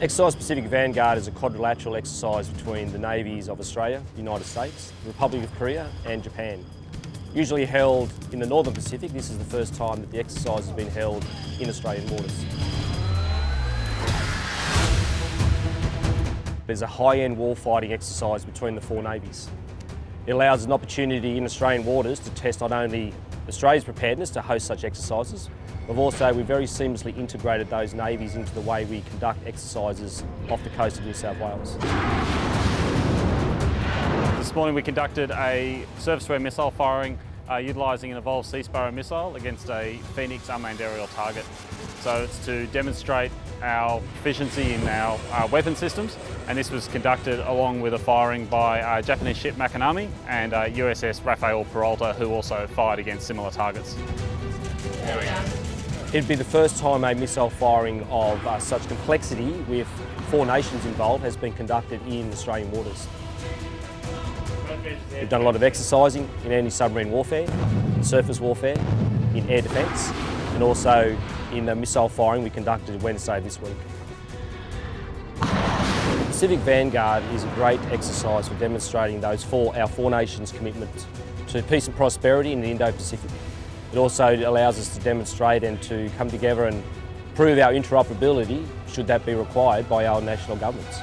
Exercise Pacific Vanguard is a quadrilateral exercise between the navies of Australia, the United States, the Republic of Korea and Japan. Usually held in the Northern Pacific, this is the first time that the exercise has been held in Australian waters. There's a high-end warfighting exercise between the four navies. It allows an opportunity in Australian waters to test not only Australia's preparedness to host such exercises, but also we've very seamlessly integrated those navies into the way we conduct exercises off the coast of New South Wales. This morning we conducted a surface-to-air missile firing utilising an Evolved Sea Sparrow missile against a Phoenix unmanned aerial target. So it's to demonstrate our efficiency in our uh, weapon systems and this was conducted along with a firing by uh, Japanese ship Makinami and uh, USS Rafael Peralta who also fired against similar targets. It'd be the first time a missile firing of uh, such complexity with four nations involved has been conducted in Australian waters. We've done a lot of exercising in anti-submarine warfare, in surface warfare, in air defence and also in the missile firing we conducted Wednesday this week. Pacific Vanguard is a great exercise for demonstrating those four, our four nations' commitment to peace and prosperity in the Indo-Pacific. It also allows us to demonstrate and to come together and prove our interoperability should that be required by our national governments.